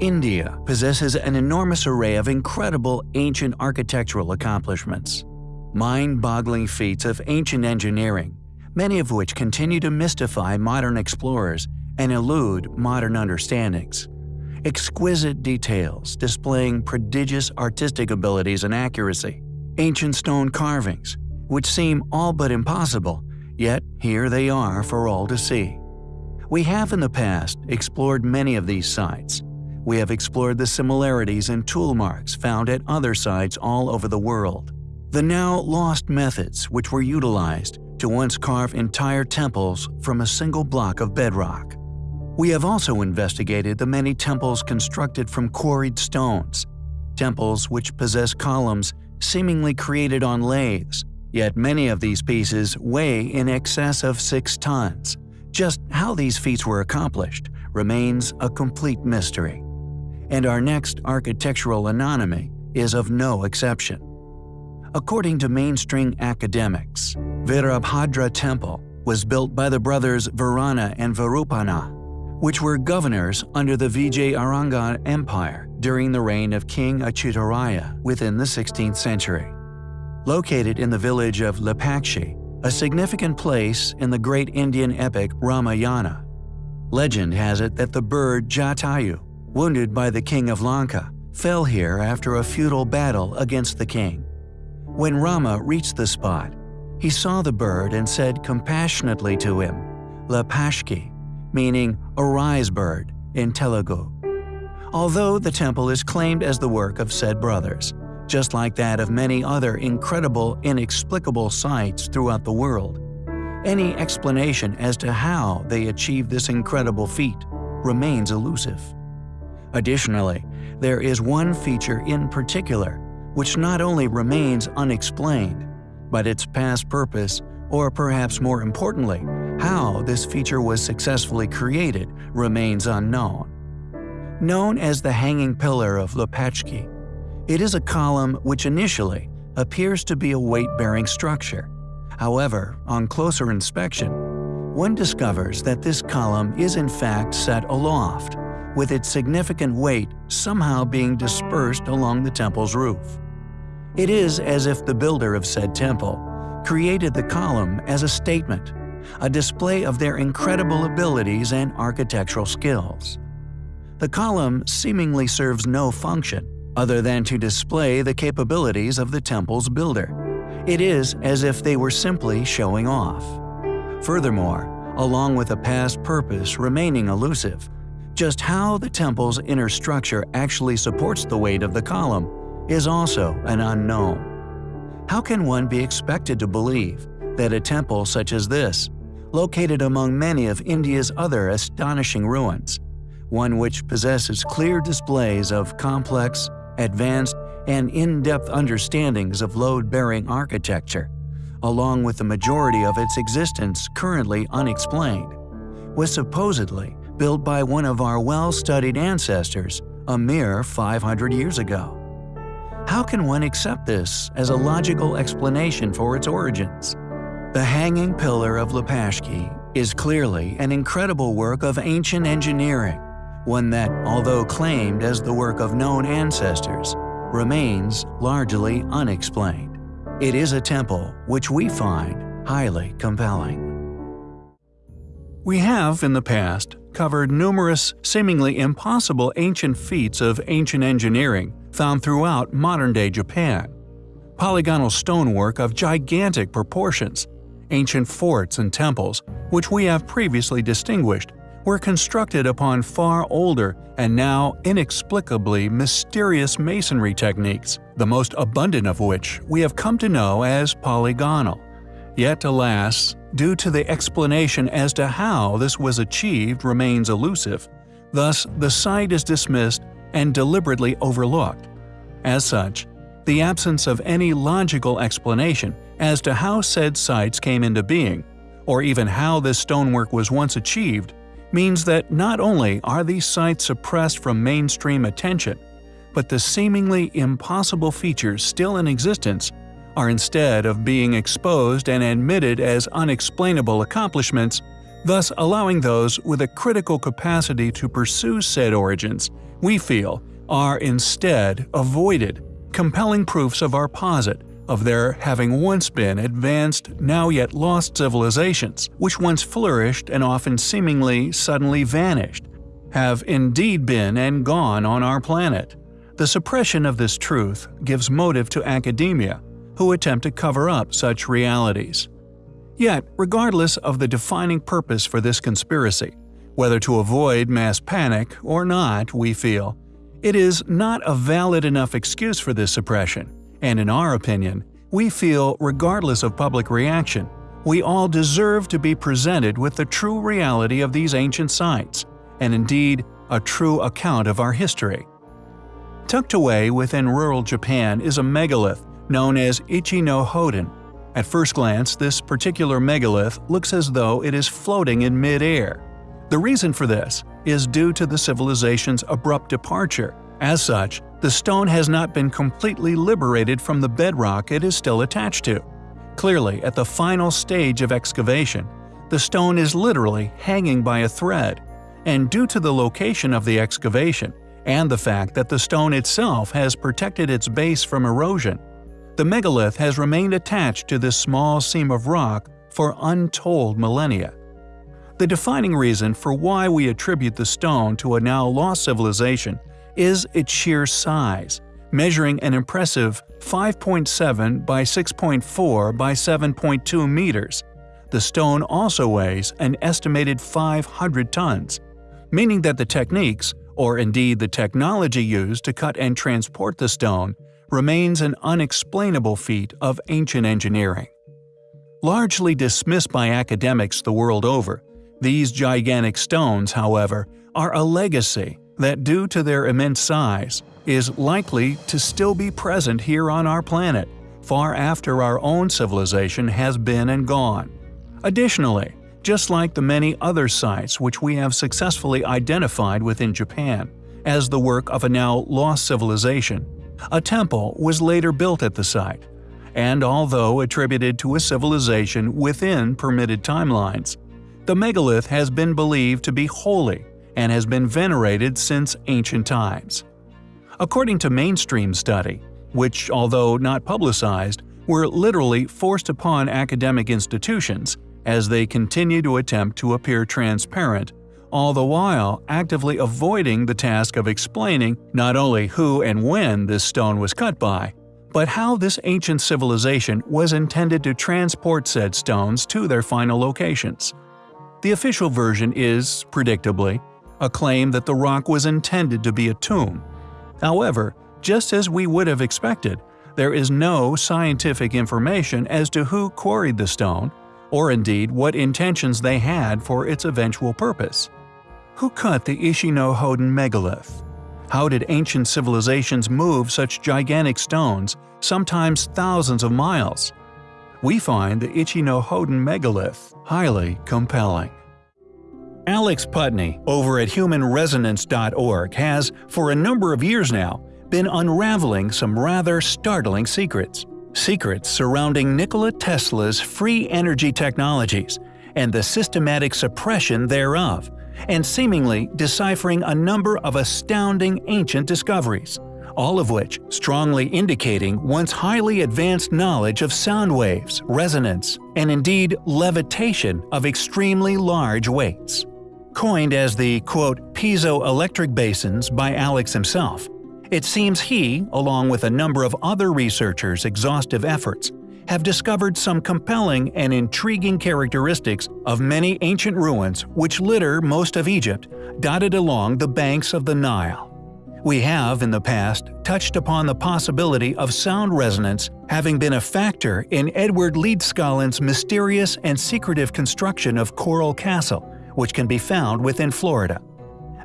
India possesses an enormous array of incredible ancient architectural accomplishments. Mind-boggling feats of ancient engineering, many of which continue to mystify modern explorers and elude modern understandings. Exquisite details displaying prodigious artistic abilities and accuracy. Ancient stone carvings, which seem all but impossible, yet here they are for all to see. We have in the past explored many of these sites, we have explored the similarities and tool marks found at other sites all over the world. The now lost methods which were utilized to once carve entire temples from a single block of bedrock. We have also investigated the many temples constructed from quarried stones, temples which possess columns seemingly created on lathes, yet many of these pieces weigh in excess of 6 tons. Just how these feats were accomplished remains a complete mystery and our next architectural anomaly is of no exception. According to mainstream academics, Virabhadra Temple was built by the brothers Varana and Virupana, which were governors under the Vijayanagara Empire during the reign of King Achyutaraya within the 16th century. Located in the village of Lepakshi, a significant place in the great Indian epic Ramayana. Legend has it that the bird Jatayu wounded by the king of Lanka, fell here after a futile battle against the king. When Rama reached the spot, he saw the bird and said compassionately to him, Lepakshi, meaning arise bird in Telugu. Although the temple is claimed as the work of said brothers, just like that of many other incredible, inexplicable sites throughout the world, any explanation as to how they achieved this incredible feat remains elusive. Additionally, there is one feature in particular which not only remains unexplained, but its past purpose, or perhaps more importantly, how this feature was successfully created, remains unknown. Known as the Hanging Pillar of Lepakshi, it is a column which initially appears to be a weight-bearing structure. However, on closer inspection, one discovers that this column is in fact set aloft, with its significant weight somehow being dispersed along the temple's roof. It is as if the builder of said temple created the column as a statement, a display of their incredible abilities and architectural skills. The column seemingly serves no function other than to display the capabilities of the temple's builder. It is as if they were simply showing off. Furthermore, along with a past purpose remaining elusive, just how the temple's inner structure actually supports the weight of the column is also an unknown. How can one be expected to believe that a temple such as this, located among many of India's other astonishing ruins, one which possesses clear displays of complex, advanced, and in-depth understandings of load-bearing architecture, along with the majority of its existence currently unexplained, was supposedly built by one of our well-studied ancestors a mere 500 years ago. How can one accept this as a logical explanation for its origins? The Hanging Pillar of Lepakshi is clearly an incredible work of ancient engineering, one that, although claimed as the work of known ancestors, remains largely unexplained. It is a temple which we find highly compelling. We have, in the past, covered numerous, seemingly impossible ancient feats of ancient engineering found throughout modern-day Japan. Polygonal stonework of gigantic proportions, ancient forts and temples, which we have previously distinguished, were constructed upon far older and now inexplicably mysterious masonry techniques, the most abundant of which we have come to know as polygonal. Yet alas, due to the explanation as to how this was achieved remains elusive, thus the site is dismissed and deliberately overlooked. As such, the absence of any logical explanation as to how said sites came into being, or even how this stonework was once achieved, means that not only are these sites suppressed from mainstream attention, but the seemingly impossible features still in existence are instead of being exposed and admitted as unexplainable accomplishments, thus allowing those with a critical capacity to pursue said origins we feel, are instead avoided, compelling proofs of our posit of their having once been advanced, now yet lost civilizations, which once flourished and often seemingly suddenly vanished, have indeed been and gone on our planet. The suppression of this truth gives motive to academia, who attempt to cover up such realities. Yet, regardless of the defining purpose for this conspiracy, whether to avoid mass panic or not, we feel, it is not a valid enough excuse for this suppression, and in our opinion, we feel regardless of public reaction, we all deserve to be presented with the true reality of these ancient sites, and indeed a true account of our history. Tucked away within rural Japan is a megalith known as Ishi no Hoden. At first glance, this particular megalith looks as though it is floating in mid-air. The reason for this is due to the civilization's abrupt departure. As such, the stone has not been completely liberated from the bedrock it is still attached to. Clearly, at the final stage of excavation, the stone is literally hanging by a thread, and due to the location of the excavation and the fact that the stone itself has protected its base from erosion, the megalith has remained attached to this small seam of rock for untold millennia. The defining reason for why we attribute the stone to a now lost civilization is its sheer size, measuring an impressive 5.7 by 6.4 by 7.2 meters. The stone also weighs an estimated 500 tons, meaning that the techniques, or indeed the technology used to cut and transport the stone, remains an unexplainable feat of ancient engineering. Largely dismissed by academics the world over, these gigantic stones, however, are a legacy that due to their immense size, is likely to still be present here on our planet, far after our own civilization has been and gone. Additionally, just like the many other sites which we have successfully identified within Japan as the work of a now lost civilization, a temple was later built at the site, and although attributed to a civilization within permitted timelines, the megalith has been believed to be holy and has been venerated since ancient times. According to mainstream study, which although not publicized, were literally forced upon academic institutions as they continue to attempt to appear transparent, all the while actively avoiding the task of explaining not only who and when this stone was cut by, but how this ancient civilization was intended to transport said stones to their final locations. The official version is, predictably, a claim that the rock was intended to be a tomb. However, just as we would have expected, there is no scientific information as to who quarried the stone, or indeed what intentions they had for its eventual purpose. Who cut the Ishi no Hoden megalith? How did ancient civilizations move such gigantic stones, sometimes thousands of miles? We find the Ishi no Hoden megalith highly compelling. Alex Putney over at humanresonance.org has, for a number of years now, been unraveling some rather startling secrets. Secrets surrounding Nikola Tesla's free energy technologies and the systematic suppression thereof, and seemingly deciphering a number of astounding ancient discoveries, all of which strongly indicating once highly advanced knowledge of sound waves, resonance, and indeed levitation of extremely large weights. Coined as the quote, piezoelectric basins by Alex himself, it seems he, along with a number of other researchers' exhaustive efforts, have discovered some compelling and intriguing characteristics of many ancient ruins which litter most of Egypt, dotted along the banks of the Nile. We have, in the past, touched upon the possibility of sound resonance having been a factor in Edward Leedskalnin's mysterious and secretive construction of Coral Castle, which can be found within Florida.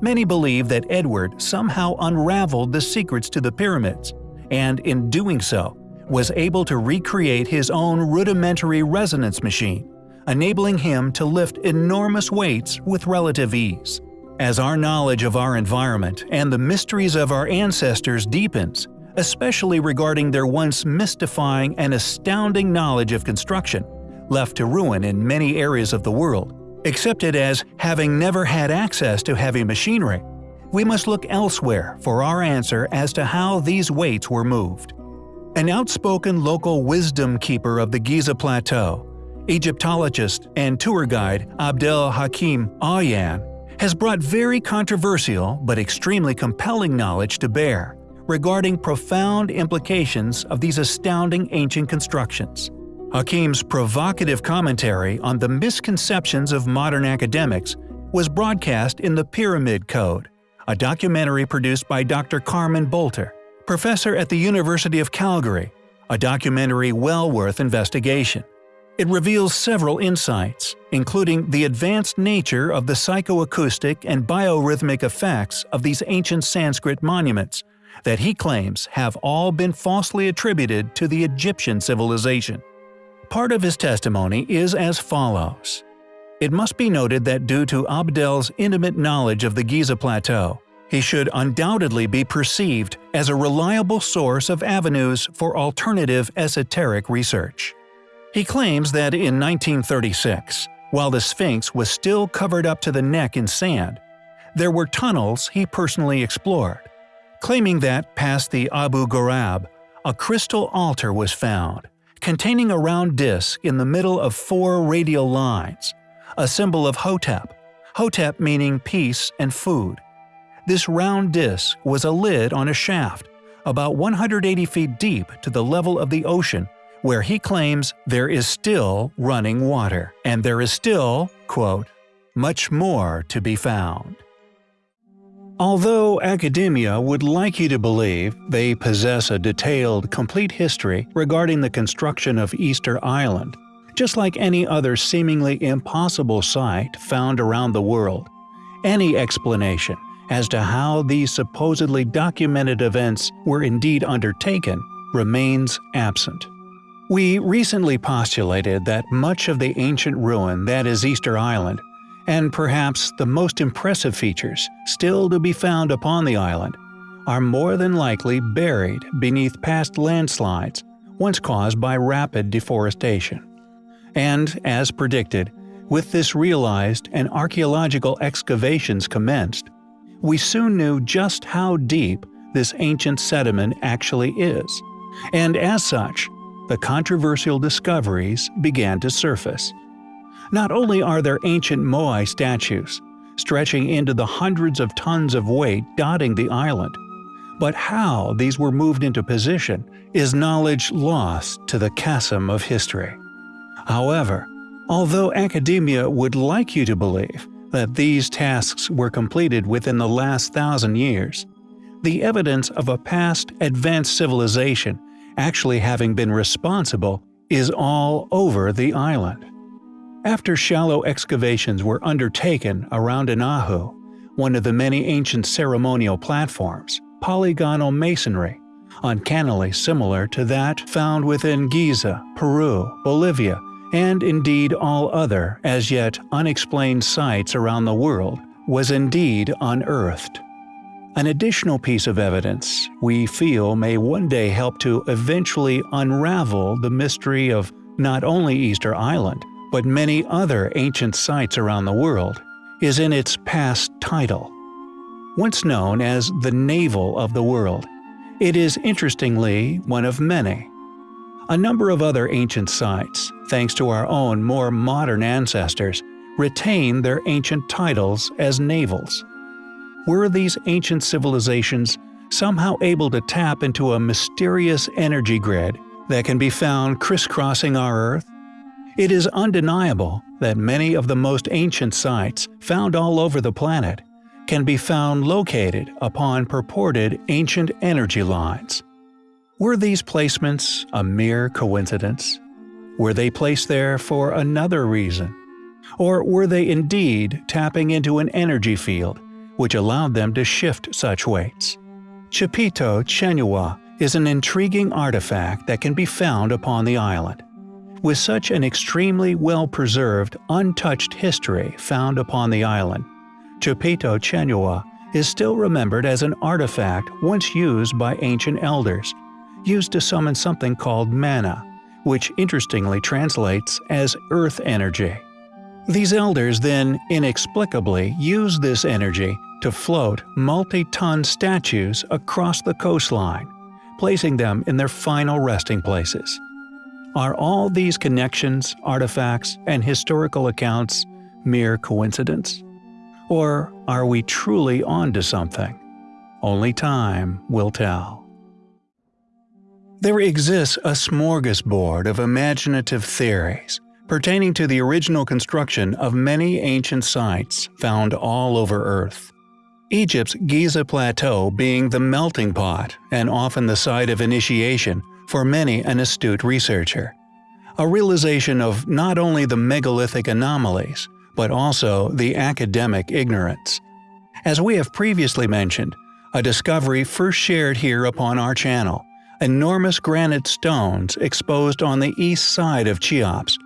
Many believe that Edward somehow unraveled the secrets to the pyramids, and in doing so, was able to recreate his own rudimentary resonance machine, enabling him to lift enormous weights with relative ease. As our knowledge of our environment and the mysteries of our ancestors deepens, especially regarding their once mystifying and astounding knowledge of construction, left to ruin in many areas of the world, accepted as having never had access to heavy machinery, we must look elsewhere for our answer as to how these weights were moved. An outspoken local wisdom keeper of the Giza Plateau, Egyptologist and tour guide Abdel Hakim Awyan, has brought very controversial but extremely compelling knowledge to bear regarding profound implications of these astounding ancient constructions. Hakim's provocative commentary on the misconceptions of modern academics was broadcast in The Pyramid Code, a documentary produced by Dr. Carmen Boulter, professor at the University of Calgary, a documentary well worth investigation. It reveals several insights, including the advanced nature of the psychoacoustic and biorhythmic effects of these ancient Sanskrit monuments, that he claims have all been falsely attributed to the Egyptian civilization. Part of his testimony is as follows. It must be noted that due to Abdel's intimate knowledge of the Giza Plateau, he should undoubtedly be perceived as a reliable source of avenues for alternative esoteric research. He claims that in 1936, while the Sphinx was still covered up to the neck in sand, there were tunnels he personally explored, claiming that past the Abu Ghorab, a crystal altar was found, containing a round disc in the middle of four radial lines, a symbol of Hotep, Hotep meaning peace and food. This round disc was a lid on a shaft, about 180 feet deep to the level of the ocean where he claims there is still running water, and there is still, quote, much more to be found. Although academia would like you to believe they possess a detailed, complete history regarding the construction of Easter Island, just like any other seemingly impossible site found around the world, any explanation as to how these supposedly documented events were indeed undertaken remains absent. We recently postulated that much of the ancient ruin that is Easter Island, and perhaps the most impressive features still to be found upon the island, are more than likely buried beneath past landslides once caused by rapid deforestation. And, as predicted, with this realized and archaeological excavations commenced, we soon knew just how deep this ancient sediment actually is, and as such, the controversial discoveries began to surface. Not only are there ancient Moai statues, stretching into the hundreds of tons of weight dotting the island, but how these were moved into position is knowledge lost to the chasm of history. However, although academia would like you to believe that these tasks were completed within the last thousand years, the evidence of a past advanced civilization actually having been responsible, is all over the island. After shallow excavations were undertaken around Anahu, one of the many ancient ceremonial platforms, polygonal masonry, uncannily similar to that found within Giza, Peru, Bolivia, and indeed all other as yet unexplained sites around the world, was indeed unearthed. An additional piece of evidence we feel may one day help to eventually unravel the mystery of not only Easter Island, but many other ancient sites around the world, is in its past title. Once known as the Navel of the World, it is interestingly one of many. A number of other ancient sites, thanks to our own more modern ancestors, retain their ancient titles as navels were these ancient civilizations somehow able to tap into a mysterious energy grid that can be found crisscrossing our Earth? It is undeniable that many of the most ancient sites found all over the planet can be found located upon purported ancient energy lines. Were these placements a mere coincidence? Were they placed there for another reason? Or were they indeed tapping into an energy field which allowed them to shift such weights. Chipito Chenua is an intriguing artifact that can be found upon the island. With such an extremely well-preserved, untouched history found upon the island, Chipito Chenua is still remembered as an artifact once used by ancient elders, used to summon something called mana, which interestingly translates as earth energy. These elders then inexplicably use this energy to float multi-ton statues across the coastline, placing them in their final resting places. Are all these connections, artifacts, and historical accounts mere coincidence? Or are we truly onto something? Only time will tell. There exists a smorgasbord of imaginative theories pertaining to the original construction of many ancient sites found all over Earth. Egypt's Giza Plateau being the melting pot and often the site of initiation for many an astute researcher. A realization of not only the megalithic anomalies, but also the academic ignorance. As we have previously mentioned, a discovery first shared here upon our channel, enormous granite stones exposed on the east side of Cheops.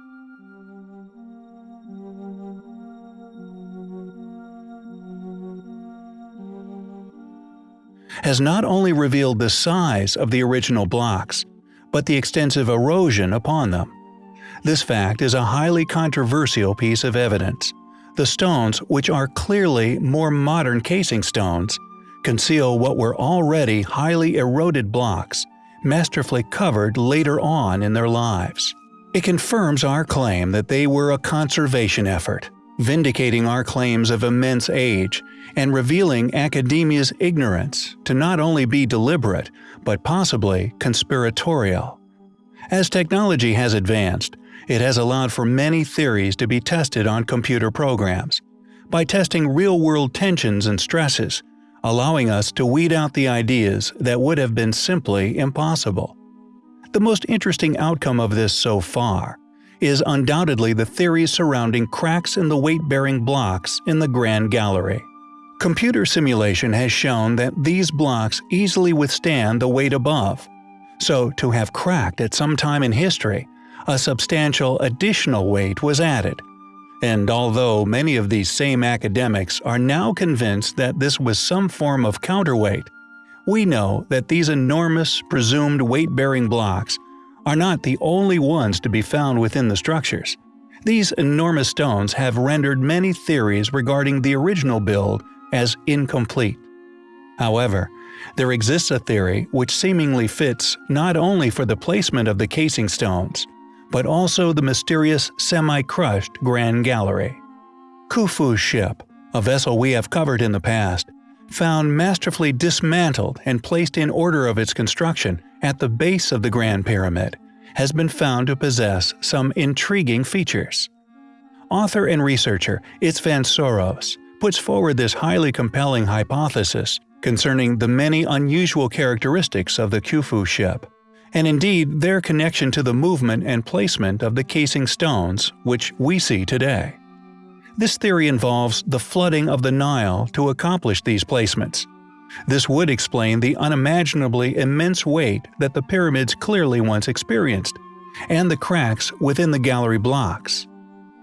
has not only revealed the size of the original blocks, but the extensive erosion upon them. This fact is a highly controversial piece of evidence. The stones, which are clearly more modern casing stones, conceal what were already highly eroded blocks, masterfully covered later on in their lives. It confirms our claim that they were a conservation effort, vindicating our claims of immense age and revealing academia's ignorance to not only be deliberate, but possibly conspiratorial. As technology has advanced, it has allowed for many theories to be tested on computer programs. By testing real-world tensions and stresses, allowing us to weed out the ideas that would have been simply impossible. The most interesting outcome of this so far is undoubtedly the theories surrounding cracks in the weight-bearing blocks in the Grand Gallery. Computer simulation has shown that these blocks easily withstand the weight above, so to have cracked at some time in history, a substantial additional weight was added. And although many of these same academics are now convinced that this was some form of counterweight, we know that these enormous, presumed weight-bearing blocks are not the only ones to be found within the structures. These enormous stones have rendered many theories regarding the original build as incomplete. However, there exists a theory which seemingly fits not only for the placement of the casing stones, but also the mysterious semi-crushed Grand Gallery. Khufu's ship, a vessel we have covered in the past, found masterfully dismantled and placed in order of its construction at the base of the Grand Pyramid, has been found to possess some intriguing features. Author and researcher István Soros puts forward this highly compelling hypothesis concerning the many unusual characteristics of the Khufu ship, and indeed their connection to the movement and placement of the casing stones which we see today. This theory involves the flooding of the Nile to accomplish these placements. This would explain the unimaginably immense weight that the pyramids clearly once experienced, and the cracks within the gallery blocks.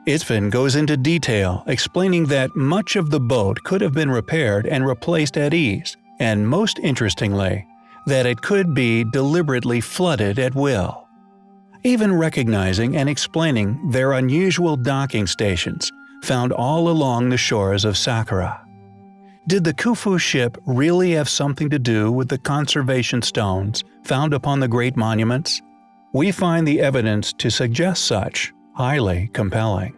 István goes into detail explaining that much of the boat could have been repaired and replaced at ease, and most interestingly, that it could be deliberately flooded at will. Even recognizing and explaining their unusual docking stations found all along the shores of Saqqara. Did the Khufu ship really have something to do with the conservation stones found upon the great monuments? We find the evidence to suggest such highly compelling.